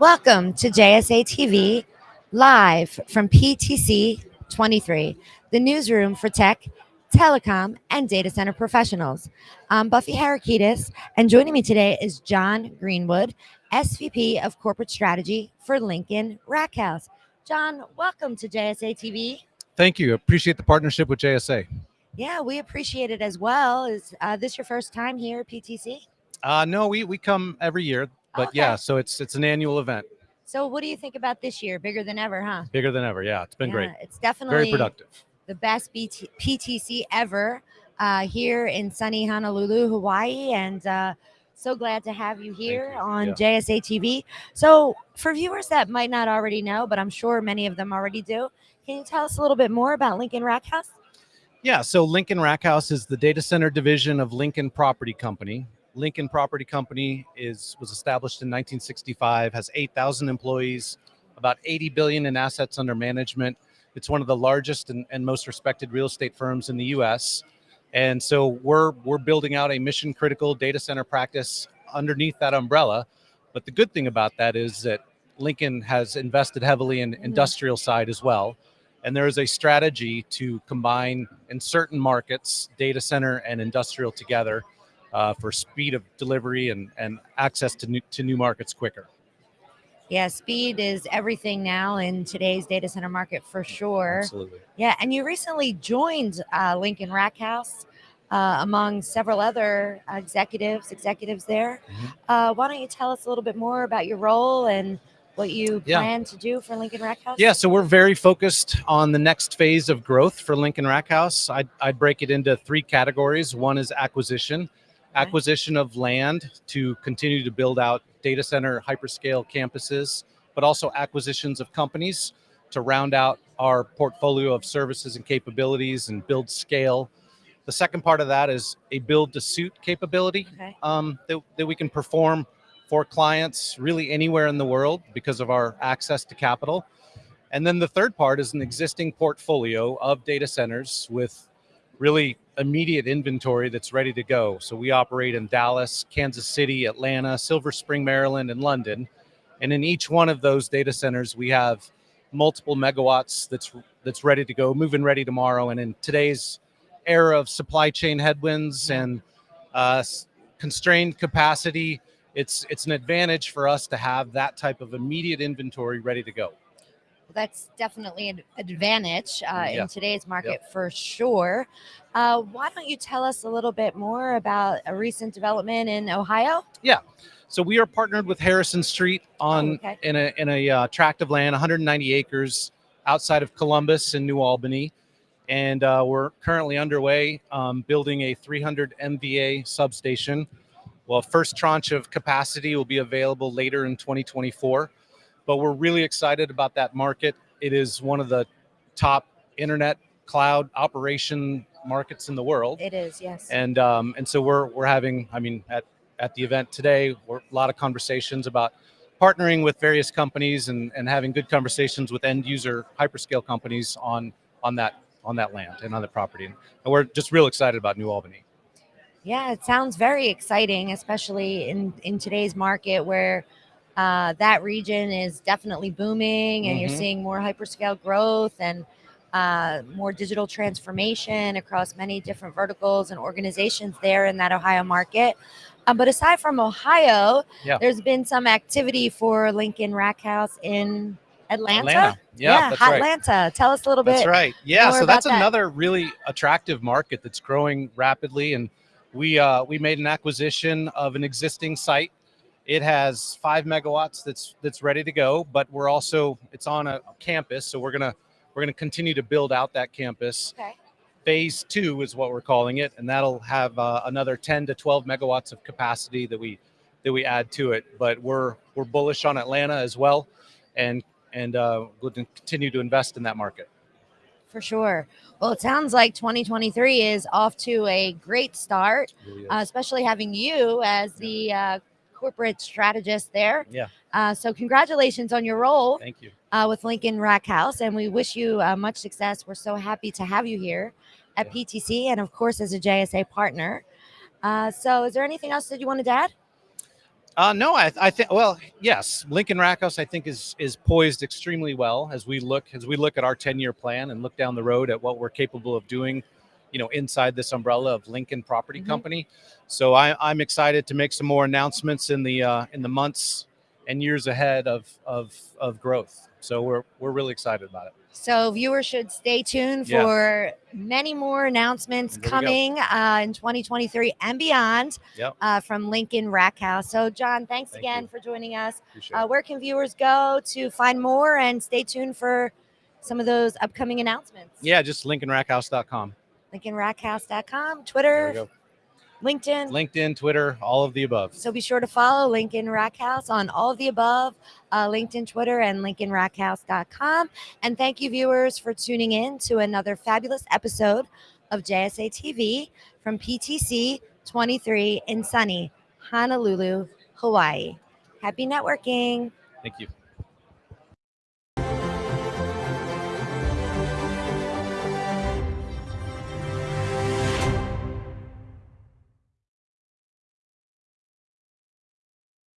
Welcome to JSA TV, live from PTC 23, the newsroom for tech, telecom, and data center professionals. I'm Buffy Harakidas, and joining me today is John Greenwood, SVP of Corporate Strategy for Lincoln Rackhouse. John, welcome to JSA TV. Thank you. Appreciate the partnership with JSA. Yeah, we appreciate it as well. Is uh, this your first time here at PTC? Uh, no, we we come every year, but Okay. yeah, so it's it's an annual event, So, what do you think about this year? Bigger than ever, huh? bigger than ever. Yeah, it's been great, It's definitely very productive. the best BT- PTC ever uh, here in sunny Honolulu, Hawaii, and uh, so glad to have you here you. on Yeah. JSA TV. So, for viewers that might not already know, but I'm sure many of them already do, can you tell us a little bit more about Lincoln Rackhouse? Yeah, so Lincoln Rackhouse is the data center division of Lincoln Property Company. Lincoln Property Company is was established in 1965, has 8,000 employees, about 80 billion in assets under management. It's one of the largest and, and most respected real estate firms in the U.S. And so we're we're building out a mission critical data center practice underneath that umbrella. But the good thing about that is that Lincoln has invested heavily in Mhm. industrial side as well. And there is a strategy to combine in certain markets data center and industrial together uh, for speed of delivery and, and access to new, to new markets quicker. Yeah, speed is everything now in today's data center market for sure. Absolutely. Yeah, and you recently joined uh, Lincoln Rackhouse uh, among several other executives, executives there. Mhm. Uh, why don't you tell us a little bit more about your role and what you Yeah. plan to do for Lincoln Rackhouse? Yeah, so we're very focused on the next phase of growth for Lincoln Rackhouse. I'd, I'd break it into three categories. One is acquisition, acquisition of land to continue to build out data center hyperscale campuses, but also acquisitions of companies to round out our portfolio of services and capabilities and build scale. The second part of that is a build to suit capability Okay. um, that, that we can perform for clients really anywhere in the world because of our access to capital. And then the third part is an existing portfolio of data centers with really immediate inventory that's ready to go. So we operate in Dallas, Kansas City, Atlanta, Silver Spring, Maryland, and London. And in each one of those data centers, we have multiple megawatts that's that's ready to go, moving ready tomorrow. And in today's era of supply chain headwinds and uh, constrained capacity, it's it's an advantage for us to have that type of immediate inventory ready to go. That's definitely an advantage uh, Yeah. in today's market for sure. Uh, why don't you tell us a little bit more about a recent development in Ohio? Yeah. So we are partnered with Harrison Street on Oh, okay. in a in a uh, tract of land, 190 acres outside of Columbus in New Albany, and uh, we're currently underway um, building a 300 MVA substation. Well, first tranche of capacity will be available later in 2024, but we're really excited about that market. It is one of the top internet cloud operation markets in the world It is, yes. and um, and so we're we're having i mean at at the event today we're, a lot of conversations about partnering with various companies and and having good conversations with end user hyperscale companies on on that on that land and on the property and we're just real excited about new albany Yeah, it sounds very exciting, especially in in today's market where uh, that region is definitely booming, and you're Mhm. seeing more hyperscale growth and uh, more digital transformation across many different verticals and organizations there in that Ohio market. Um, but aside from Ohio, Yeah. there's been some activity for Lincoln Rackhouse in Atlanta. atlanta yeah, that's right Atlanta. Tell us a little bit. That's right. Yeah, so that's that. another really attractive market that's growing rapidly, and we uh, we made an acquisition of an existing site. It has five megawatts that's that's ready to go, but we're also it's on a campus, so we're gonna we're gonna continue to build out that campus. Okay. Phase two is what we're calling it, and that'll have uh, another 10 to 12 megawatts of capacity that we that we add to it. But we're we're bullish on Atlanta as well, and and uh, we'll continue to invest in that market. For sure. Well, it sounds like 2023 is off to a great start, uh, especially having you as the uh, corporate strategist there. Yeah. Uh, so, congratulations on your role Thank you. uh, with Lincoln Rackhouse, and we wish you uh, much success. We're so happy to have you here at Yeah. PTC, and of course, as a JSA partner. Uh, so, is there anything else that you wanted to add? Uh, no, I, I think well, yes, Lincoln Rackhouse I think is is poised extremely well as we look as we look at our 10 year plan and look down the road at what we're capable of doing, you know, inside this umbrella of Lincoln Property Mhm. Company. So I, I'm excited to make some more announcements in the uh, in the months and years ahead of of of growth. So we're we're really excited about it. So viewers should stay tuned Yeah. for many more announcements There we go. coming uh, in 2023 and beyond Yep. uh, from Lincoln Rackhouse. So John, thanks Thank again you. for joining us. Uh, where can viewers go to find more and stay tuned for some of those upcoming announcements? Yeah, just LincolnRackhouse.com. LincolnRackhouse.com, There Twitter. LinkedIn. LinkedIn, Twitter, all of the above. So be sure to follow Lincoln Rackhouse on all of the above, uh, LinkedIn, Twitter, and LincolnRackhouse.com. And thank you, viewers, for tuning in to another fabulous episode of JSA TV from PTC 23 in sunny Honolulu, Hawaii. Happy networking. Thank you.